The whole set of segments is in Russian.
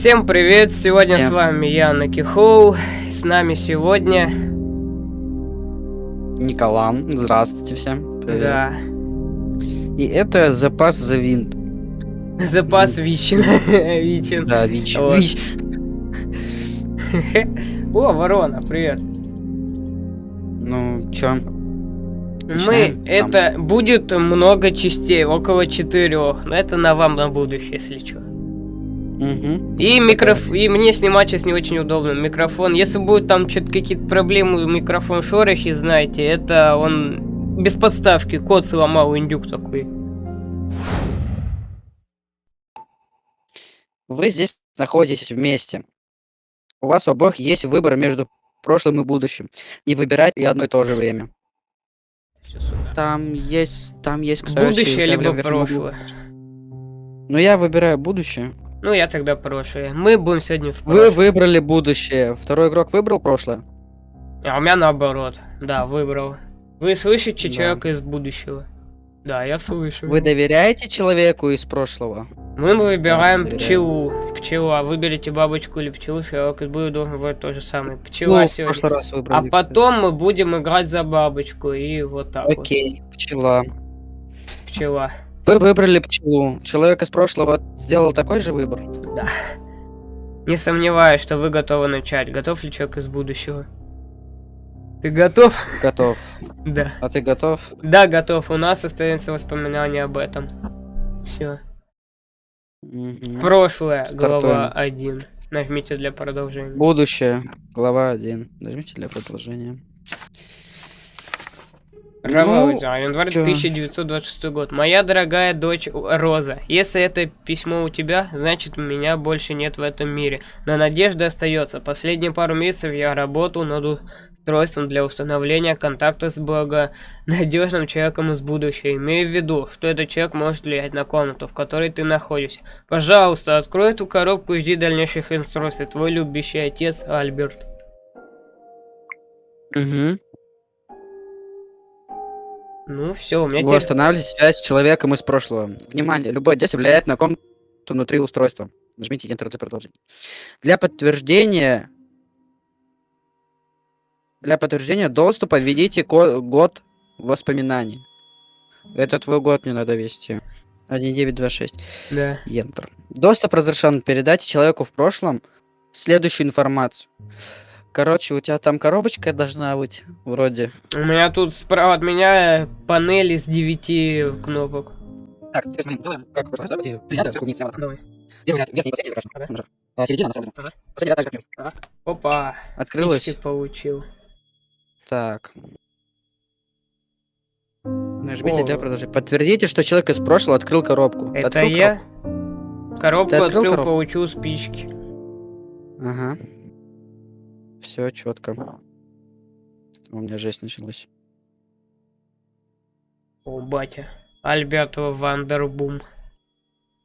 Всем привет! Сегодня Всем. с вами я, Наки Хоу. С нами сегодня... Николан, здравствуйте всем. Привет. Да. И это запас за винт. Запас Вичин. Вичин. Да, ВИЧ. Вот. ВИЧ. О, ворона, привет. Ну, чё? Мы... Начинаем? Это будет много частей, около четырех. Но это на вам на будущее, если что. Угу. И микроф... И мне снимать сейчас не очень удобно. Микрофон. Если будут там что-то какие-то проблемы, микрофон шорохи, знаете, это он без подставки. Код сломал, индюк такой. Вы здесь находитесь вместе. У вас у обоих есть выбор между прошлым и будущим. И выбирать и одно и то же время. Там есть, там есть, кстати, Будущее либо прошлое. Ну, я выбираю будущее. Ну, я тогда прошлое. Мы будем сегодня в Вы прошлом. выбрали будущее. Второй игрок выбрал прошлое. А у меня наоборот. Да, выбрал. Вы слышите Да. человека из будущего? Да, я слышу. Вы доверяете человеку из прошлого? Мы выбираем пчелу. Пчела. Выберите бабочку или пчелу, человек из будущего должен выбрать то же самое. Пчела Ну, в сегодня. прошлый раз А выбрали. потом мы будем играть за бабочку. И вот так Окей, пчела. вот. Пчела. Вы выбрали пчелу. Человек из прошлого сделал такой же выбор. Да. Не сомневаюсь, что вы готовы начать. Готов ли человек из будущего? Ты готов? Готов. Да. А ты готов? Да, готов. У нас остается воспоминание об этом. Все. Прошлое, Стартуем. глава 1. Нажмите для продолжения. Будущее. Глава 1. Нажмите для продолжения. Раваузер, январь чё? 1926 год. Моя дорогая дочь Роза, если это письмо у тебя, значит у меня больше нет в этом мире. Но надежда остается. Последние пару месяцев я работал над устройством для установления контакта с благонадежным человеком из будущего. Имею в виду, что этот человек может влиять на комнату, в которой ты находишься. Пожалуйста, открой эту коробку и жди дальнейших инструкций. Твой любящий отец Альберт. Угу. Ну все, у меня Вы теперь... связь с человеком из прошлого. Внимание, любое действие влияет на комнату внутри устройства. Нажмите Enter для продолжения. Для подтверждения для подтверждения доступа введите год воспоминаний. Это твой год мне надо ввести. 1926. Да. Enter. Доступ разрешен. Передайте человеку в прошлом следующую информацию. Короче, у тебя там коробочка должна быть, вроде. У меня тут справа от меня панель из 9 кнопок. Так, ты смотри, давай, как вы давайте, рядом, вниз, слева, Давай. Верхний, последний, хорошо, Ага. А, середина, направо. Ага. Последний, да, так, как я. Опа. Открылось. спички получил. Так. Нажмите О. для продолжения. Подтвердите, что человек из прошлого открыл коробку. Это открыл я? Коробку Ты открыл открыл, коробку? получил спички. коробку? Ага. Все четко. У меня жесть началась. О, батя. Альберт Вандербум.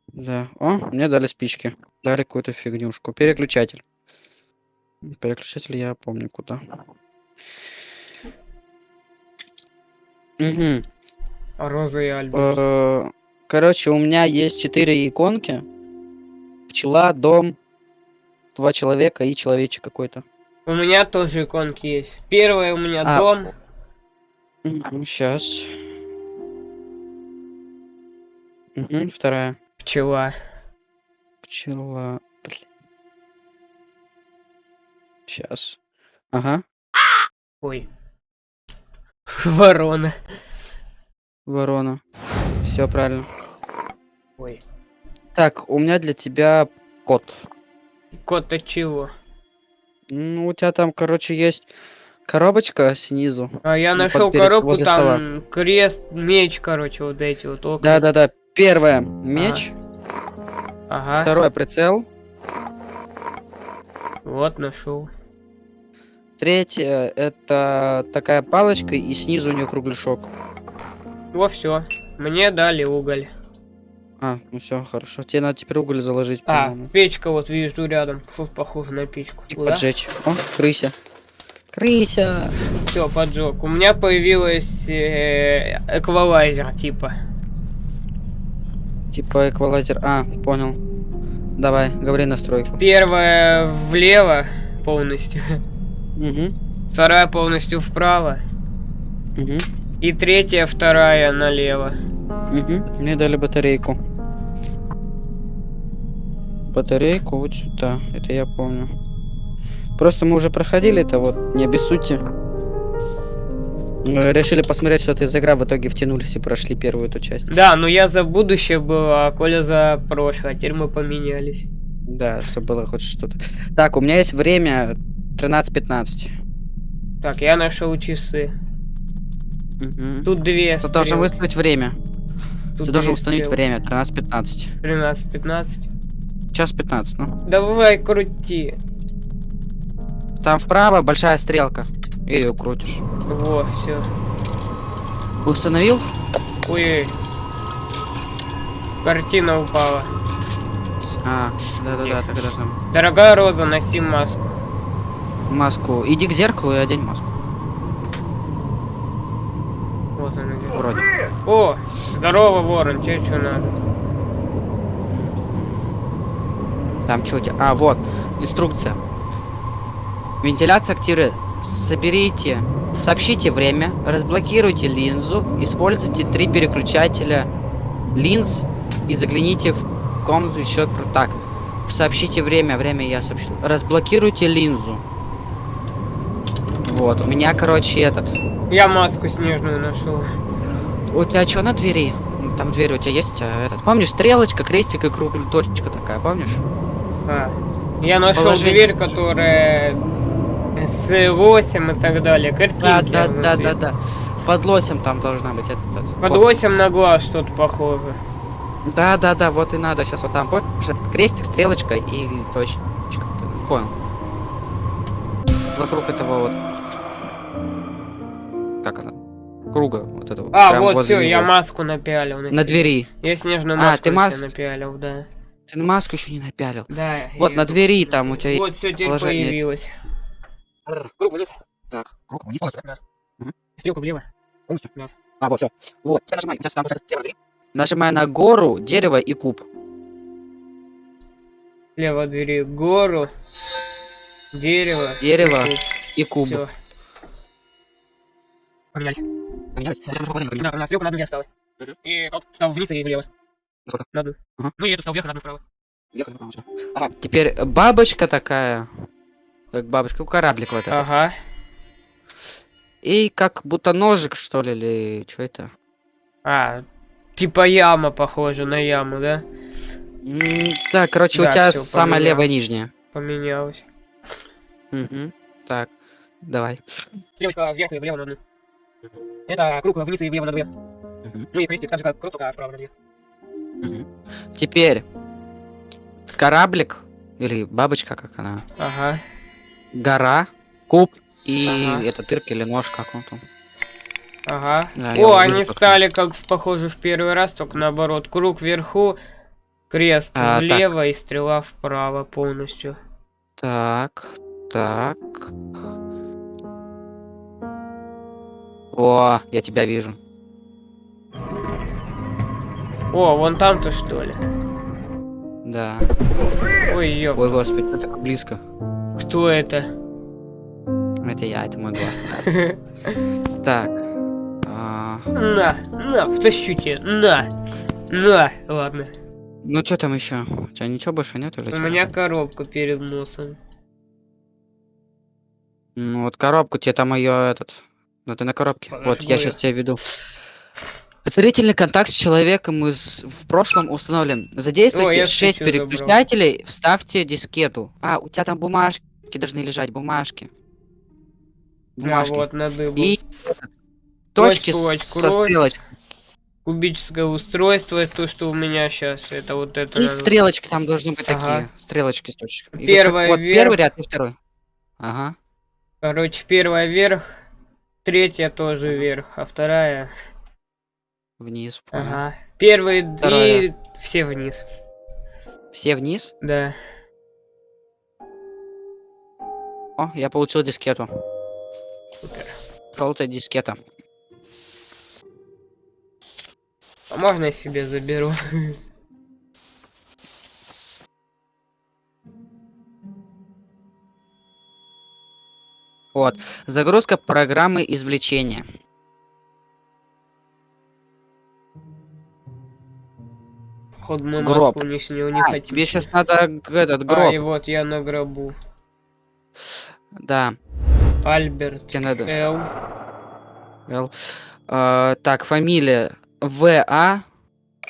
Да. О, мне дали спички. Дали какую-то фигнюшку. Переключатель. Переключатель я помню куда. Угу. Роза и Альберт. Э, Короче, у меня есть четыре иконки. Пчела, дом, два человека и человечек какой-то. У меня тоже иконки есть. Первая у меня А, дом. Сейчас. вторая. Пчела. Пчела. Сейчас. Ага. Ой. Ворона. Ворона. Все правильно. Ой. Так, у меня для тебя код. Кот от чего? Ну, у тебя там, короче, есть коробочка снизу. А я Ну, нашел под- коробку, там крест, меч, короче, вот эти вот окна. Да-да-да. Первое меч. Ага. Второе прицел. Вот нашел. Третье это такая палочка и снизу у нее кругляшок. Во все. Мне дали уголь. А, ну все, хорошо. Тебе надо теперь уголь заложить, А, печка вот вижу рядом. Фу, похоже на печку. И поджечь. О, крыся. Крыся! Все, поджег. У меня появилась э, эквалайзер, типа. Типа эквалайзер. А, понял. Давай, говори настройку. Первая влево полностью. Угу. Вторая полностью вправо. Угу. И третья, вторая налево. Угу. Мне дали батарейку. Батарейку вот сюда. Это я помню. Просто мы уже проходили это вот, не обессудьте. Мы решили посмотреть, что это из игра, в итоге втянулись и прошли первую эту часть. Да, но я за будущее был, а Коля за прошлое, а теперь мы поменялись. Да, чтобы было хоть что-то. Так, у меня есть время 13.15. Так, я нашел часы. Угу. Тут две Ты должен выставить время. Тут Ты должен установить стрелки. время. 13.15. 13-15. Час 15, ну. Давай, крути. Там вправо большая стрелка. И ее крутишь. Во, все. Установил? Ой. Картина упала. А, да-да-да, так и должно быть. Дорогая Роза, носи маску. Маску. Иди к зеркалу и одень маску. Вот она. Вроде. О, здорово, Ворон, тебе что надо? Там что у тебя? А, вот. Инструкция. Вентиляция активирует. Соберите. Сообщите время. Разблокируйте линзу. Используйте три переключателя линз. И загляните в комнату еще так. Сообщите время. Время я сообщил. Разблокируйте линзу. Вот. У меня, короче, этот. Я маску снежную нашел. У тебя что на двери? Там дверь у тебя есть, а, этот. Помнишь, стрелочка, крестик и круг, точка такая, помнишь? А, я нашел Положение дверь, которая с 8 и так далее. Картинки Да, да, да, внутри. да, да. Под лосем там должна быть этот. этот. Под Вот. 8 на глаз что-то похоже. Да, да, да, вот и надо сейчас вот там, помнишь, этот крестик, стрелочка и точка. Ты Понял. Вокруг этого вот. Как она? Круга вот этого. А, прям вот все, я маску напялил. На двери. Я снежную А, маску ты на мас- напялил, да. Ты на маску еще не напялил. Да. Вот на двери напялил. там у тебя Вот все положение появилось. Круг вниз, Так, руку вниз полностью, да? стрелку влево. Полностью? Да. А, вот, все. Вот, теперь нажимай. Сейчас там получается стрелка, двери. Нажимай на гору, дерево и куб. Слева от двери гору, дерево. Дерево и куб. Все. Поменялись. Поменялись? Я тоже положение Да, на стрелку на одну вверх стала. Мгм. И коп стал вниз и влево. Сколько? На одну. Ага. Ну и это стал вверх, а на одну вправо. Ехали, по-моему, всё. Ага, теперь бабочка такая. Как бабочка, ну, кораблик вот этот. Ага. И как будто ножик, что ли, или что это? А, типа яма похожа на яму, да? Так, короче, Да, у тебя всё, самая поменял. левая нижняя. Поменялось. Угу. Так, давай. Стрелочка вверх и влево на одну. Это круг вниз и влево на две. Мгм, Ну и крестик так же, как круг, только вправо на две. Теперь кораблик или бабочка, как она, Ага. гора, куб и Ага. это тырк или нож, как он там. Ага. Да, О, они как стали как похожи в первый раз, только наоборот. Круг вверху, крест А, так. влево и стрела вправо полностью. Так, так. О, я тебя вижу. О, вон там-то что ли? Да. Ой, ёп. Ой, господи, ты так близко. Кто это? Это я, это мой глаз. Так. а, На, на, втащу тебе, на, на. Ладно, Ну что там еще? У тебя ничего больше нет или у меня коробка перед носом. Ну вот коробку, тебе там ее этот. Ну ты на коробке. Вот, я- сейчас тебя веду. Зрительный контакт с человеком из в прошлом установлен. О, Задействуйте я 6 статью забрал. переключателей, вставьте дискету. А, у тебя там бумажки должны лежать, бумажки. Бумажки. А вот на дыбу. И точки кровь. со стрелочкой. Кубическое устройство, то, что у меня сейчас. Это вот это. И надо- стрелочки там должны быть Ага. такие. Стрелочки с точками. Вот Первая Вот, вверх. первый ряд и второй. Ага. Короче, первая вверх, третья тоже Ага. вверх, а вторая. Вниз. Понял. Ага. Первые Второе. и все вниз. Все вниз? Да. О, я получил дискету. Супер. Желтая дискета. А можно я себе заберу? Вот. Загрузка программы извлечения. Ход мы Гроб. Москву не снял, не А, хотите. тебе сейчас надо этот А, гроб. и вот я на гробу. Да, Альберт тебе надо. Л. Л. А, так, фамилия В.А.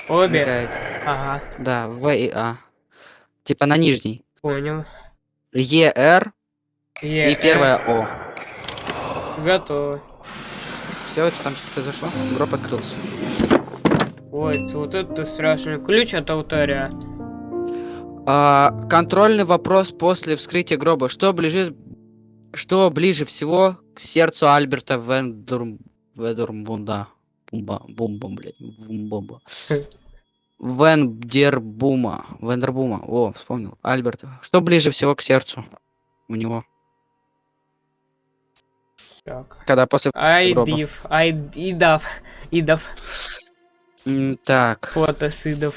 Обе? мигает. Ага, Да, В и А. Типа на нижний. понял. Е.Р. Е, и первое О. Готово. Все, что там что произошло? Гроб открылся. Ой, вот это страшный ключ от алтаря. А, контрольный вопрос после вскрытия гроба. Что ближе, что ближе всего к сердцу Альберта Вендурм... Ведурмбунда? Бумба, бумба, блядь, бумба. Вендербума. Вендербума. О, вспомнил. Альберт. Что ближе всего к сердцу у него? Так. Когда после... гроба. Айдив, Айд... Идав, Так. фото Сидов.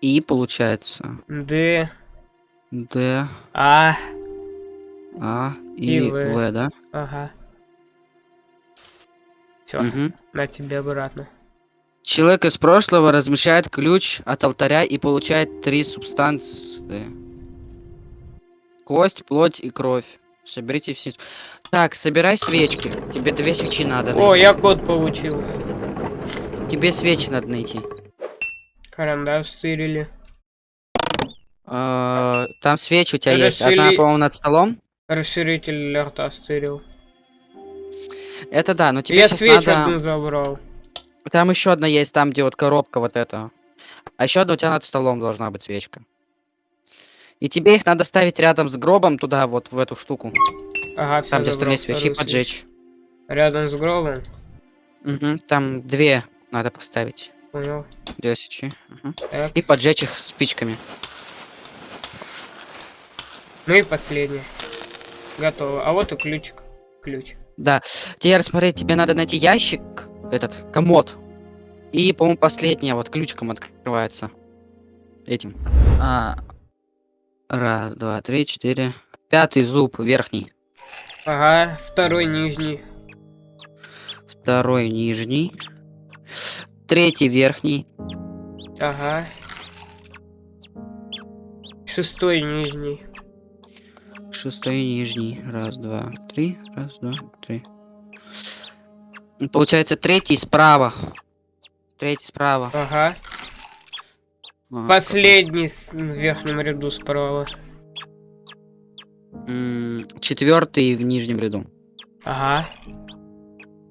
И получается. Д, Д, А, А и, И В. В, да? ага. Все, Мгм. на тебе обратно. Человек из прошлого размещает ключ от алтаря и получает три субстанции. Кость, плоть и кровь. Соберите все. Так, собирай свечки. Тебе две свечи надо О, найти. я код получил. Тебе свечи надо найти. Карандаш стырили. А, Там свечи у тебя есть. Одна, по-моему, над столом. Расширитель рта стырил. Это да, но тебе я сейчас свечу надо... одну забрал. Там еще одна есть, там, где вот коробка вот эта. А еще одна у тебя над столом должна быть свечка. И тебе их надо ставить рядом с гробом туда, вот в эту штуку. Ага, все Там, где остальные свечи, поджечь. Рядом с гробом. Мгм, Там две надо поставить. Понял. Две свечи. Так. И поджечь их спичками. Ну и последнее. Готово. А вот и ключик. Ключ. Да. Теперь смотри, тебе надо найти ящик, этот, комод. И, по-моему, последняя вот ключиком открывается. Этим. А, раз, два, три, четыре. Пятый зуб верхний. Ага, второй нижний. Второй нижний. Третий верхний. Ага. Шестой нижний. Шестой нижний. Раз, два, три. Раз, два, три. Получается третий справа. Третий справа. Ага. Ага, Последний с- в верхнем ряду справа. Четвертый в нижнем ряду. Ага.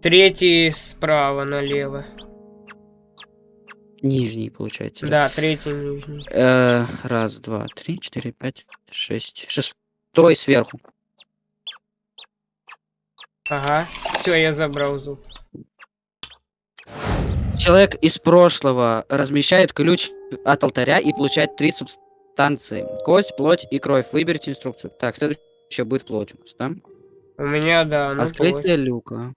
Третий справа налево. Нижний, получается. Да, третий нижний. Э, раз, два, три, четыре, пять, шесть. Шестой сверху. Ага. Все, я забрал зуб. Человек из прошлого размещает ключ от алтаря и получает три субстанции. Кость, плоть и кровь. Выберите инструкцию. Так, следующее будет плоть у нас, да? У меня, да, ну Открытие люка.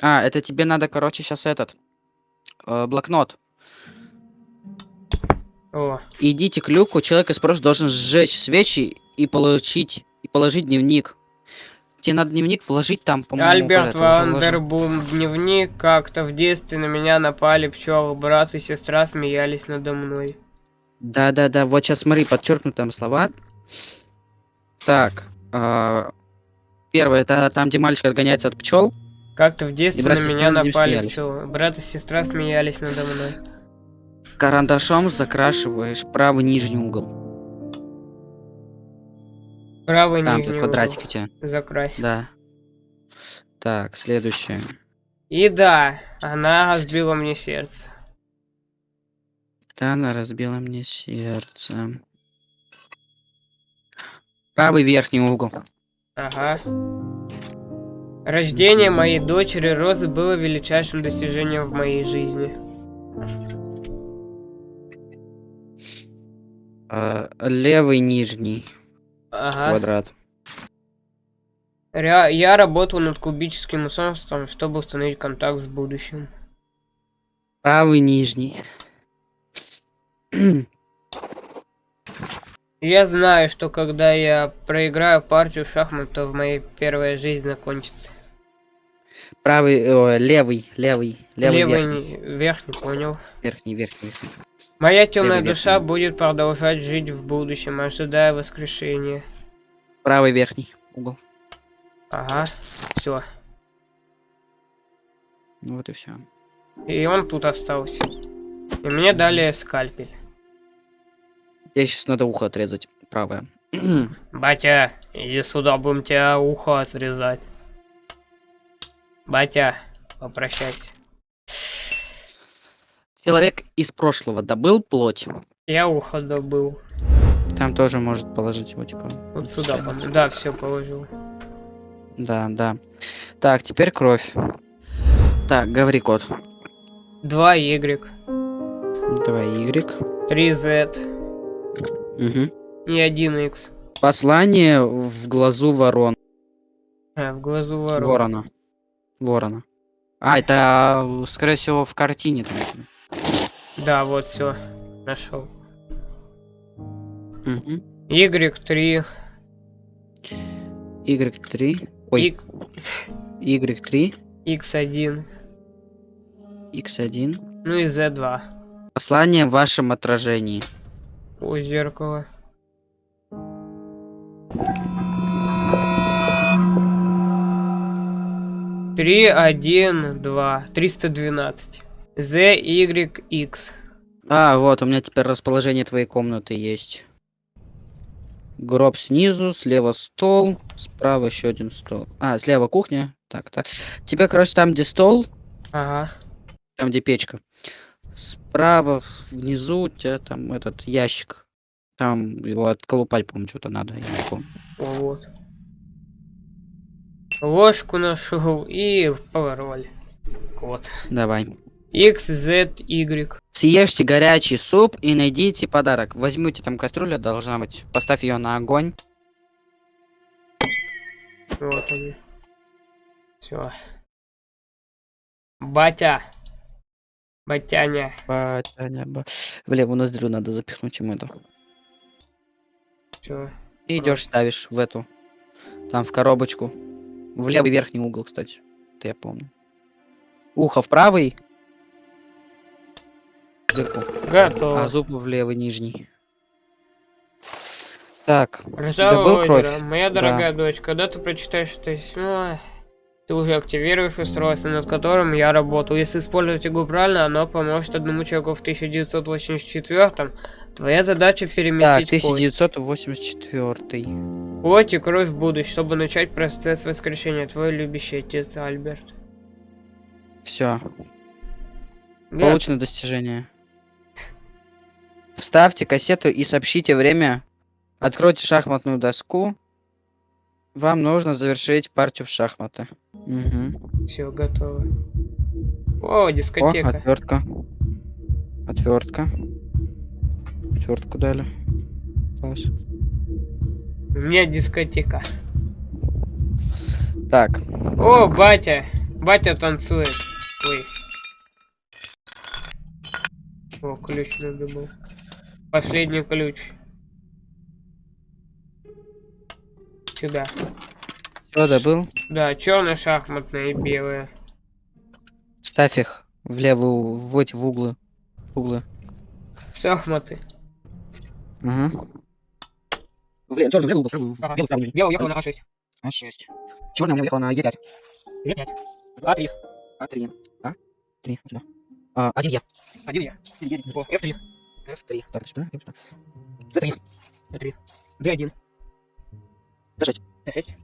А, это тебе надо, короче, сейчас этот. э, блокнот. О, Идите к люку, человек из прошлого должен сжечь свечи и получить и положить дневник. Тебе надо дневник вложить там, по-моему. Альберт. Вандербум, дневник, как-то в детстве на меня напали пчелы, брат и сестра смеялись надо мной. Да-да-да, вот сейчас смотри, подчеркнут там слова. Так, а, первое, это там, где мальчик отгоняется от пчел. Как-то в детстве на меня напали пчелы, брат и сестра смеялись надо мной. Карандашом закрашиваешь правый нижний угол. Правый Там нижний квадратик у тебя. закрась. Да. Так, следующее. И да, она разбила мне сердце. Да, она разбила мне сердце. Правый верхний угол. Ага. Рождение моей дочери Розы было величайшим достижением в моей жизни. А, левый нижний Ага. квадрат. Ре- Я работал над кубическим устройством, чтобы установить контакт с будущим. Правый нижний. Я знаю, что когда я проиграю партию в шахматы, в моей первая жизнь закончится. Правый, о, левый, левый, левый, Левый верхний, верхний, понял. верхний, верхний, верхний. Моя темная душа верхний. будет продолжать жить в будущем, ожидая воскрешения. Правый верхний угол. Ага, все. Вот и все. И он тут остался. И мне дали скальпель. Тебе сейчас надо ухо отрезать, правое. Батя, иди сюда, будем тебя ухо отрезать. Батя, попрощайся. Человек из прошлого добыл плоть. Я ухо добыл. Там тоже может положить его, типа. Вот сюда, по Да, все положил. Да, да. Так, теперь кровь. Так, говори код. 2 Y, 2 Y. 3 Z Угу. и 1 X. Послание в глазу ворон. А, в глазу ворон. Ворона. Ворона. А, это, скорее всего, в картине там. Да, вот все. Нашел. Угу. Y3. Y3. Ой, Y3. X1. X1. Ну и Z2. Послание в вашем отражении. У зеркала. Три, один, два. Триста двенадцать. Z, Y, X. А, вот, у меня теперь расположение твоей комнаты есть. Гроб снизу, слева стол, справа еще один стол. А, слева кухня. Так, так. Тебе, короче, там, где стол, Ага. там, где печка. Справа внизу у тебя там этот ящик. Там его отколупать, по-моему, что-то надо, я не помню. Вот. Ложку нашел и пароль. Код. Давай. X, Z, Y. Съешьте горячий суп и найдите подарок. Возьмите там кастрюля, должна быть. Поставь ее на огонь. Вот они. Все. Батя. Батяня. Батяня, ба- В левую ноздрю надо запихнуть ему это. Все. И идешь, ставишь в эту. Там в коробочку. В левый верхний угол, кстати. Это я помню. Ухо в правый. Дырку. Готово. А зуб в левый нижний. Так. Ржавое добыл озеро. кровь? Моя Да. дорогая дочь, когда ты прочитаешь это письмо, ты уже активируешь устройство, над которым я работал. Если использовать его правильно, оно поможет одному человеку в 1984 Твоя задача Так, переместить кость. 1984. Плоть и кровь в будущее, чтобы начать процесс воскрешения. Твой любящий отец Альберт. Все. Да, Получено достижение. Вставьте кассету и сообщите время. Откройте шахматную доску. Вам нужно завершить партию в шахматы. Угу. все готово. О, О, дискотека. отвертка. Отвертка. Отвертку дали. Класс. У меня дискотека. Так. О, батя! Батя танцует. Ой. О, ключ надо был. Последний ключ. Сюда. Все, добыл. Да, черная шахматная и белая. Ставь их в левую, в эти в углы. Углы. Шахматы. Угу. Левый, черный в левый угол, Ага. белый в правый. Белая уехала на А6. А, 6. Черная у меня уехала на Е5. Е5. А3. А3. А? 3. Сюда. А, 1 Е. Один я. О, F3. F3. Так, сюда. и сюда. Z3. F3. D1. Z6. D6.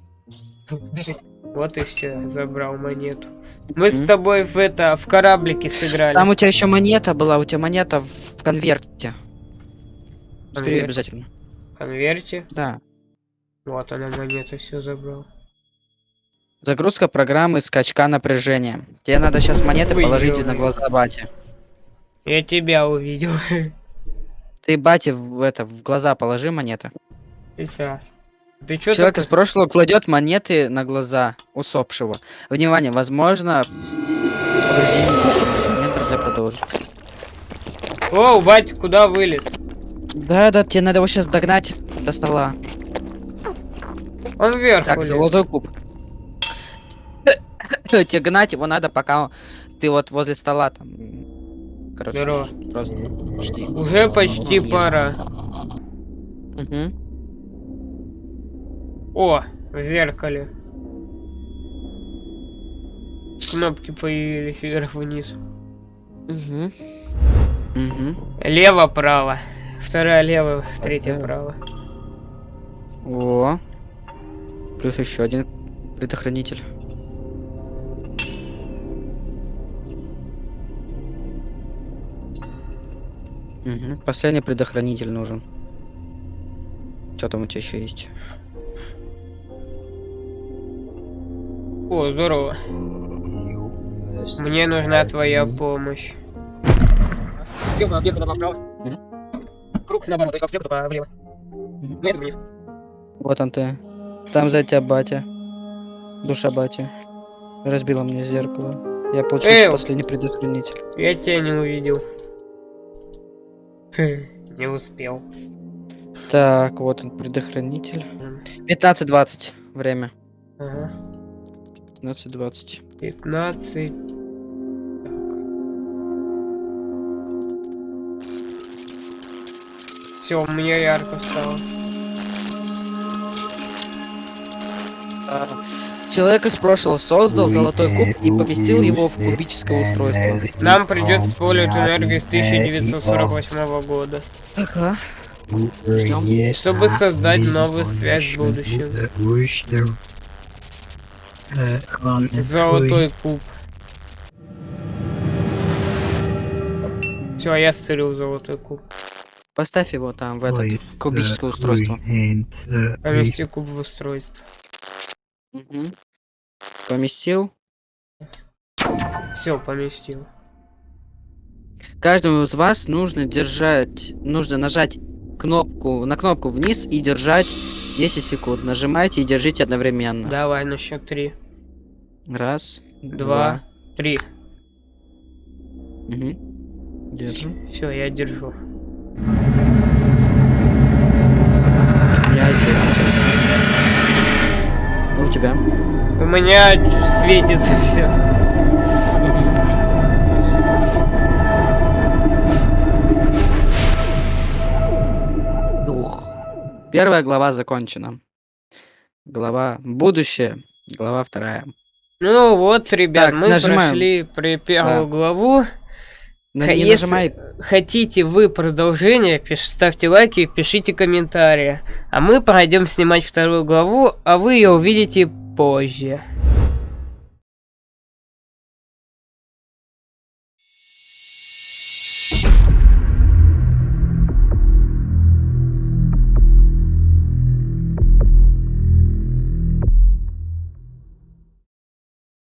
D6. Вот и все, забрал монету. Мы с Мгм. тобой в это, в кораблике сыграли. Там у тебя еще монета была, у тебя монета в конверте. Бери Конверт? обязательно. Конверте. Да. Вот она монета, все забрал. Загрузка программы скачка напряжения. Тебе надо сейчас монеты Ой, положить на глаза бате. Я тебя увидел. Ты бате в это в глаза положи монеты. Сейчас. Ты что Человек из прошлого кладет монеты на глаза усопшего. Внимание, возможно. продолжить. О, батя, куда вылез? Да, да, тебе надо его сейчас догнать до стола. Он вверх Так, улез. золотой куб. Тебе гнать его надо, пока ты вот возле стола там. Короче, Здорово. просто жди. Уже почти Вижу. пора. Мгм. О, в зеркале. Кнопки появились вверх-вниз. Мгм. Мгм. Лево-право. Вторая лево, третья право. О. Плюс еще один предохранитель. Мгм. Последний предохранитель нужен. Что там у тебя еще есть? О, здорово. Мне нужна твоя помощь. Вверх, направо. Мгм. Круг наоборот, то есть слева, только влево. Ну, это вниз. Вот он ты. Там за тебя батя. Душа батя. Разбила мне зеркало. Я получил Эй! последний предохранитель. Я тебя не увидел. Не успел. Так, вот он предохранитель. 15-20 время. Ага. 15-20. 15. Все, у меня ярко стало. Человек из прошлого создал золотой куб и поместил его в кубическое устройство. Нам придется использовать энергию с 1948 года, Ага. чтобы создать новую связь с будущим. Золотой куб. Все, я стырил золотой куб. Поставь его там, в этот кубическое устройство. Помести куб в устройство. Мгм. Поместил. Все, поместил. Каждому из вас нужно держать, нужно нажать кнопку, на кнопку вниз и держать 10 секунд. Нажимайте и держите одновременно. Давай на счет три. Раз, Два, три. Мгм. Держи. Все, я держу. Я сделаю сейчас. У тебя. У меня светится все. Первая глава закончена. Глава будущее. Глава вторая. Ну вот, ребят, Так, мы нажимаем. прошли при первую Да. главу. На- не если нажимай. Хотите вы продолжение, пиш- ставьте лайки, пишите комментарии. А мы пойдем снимать вторую главу, а вы ее увидите позже.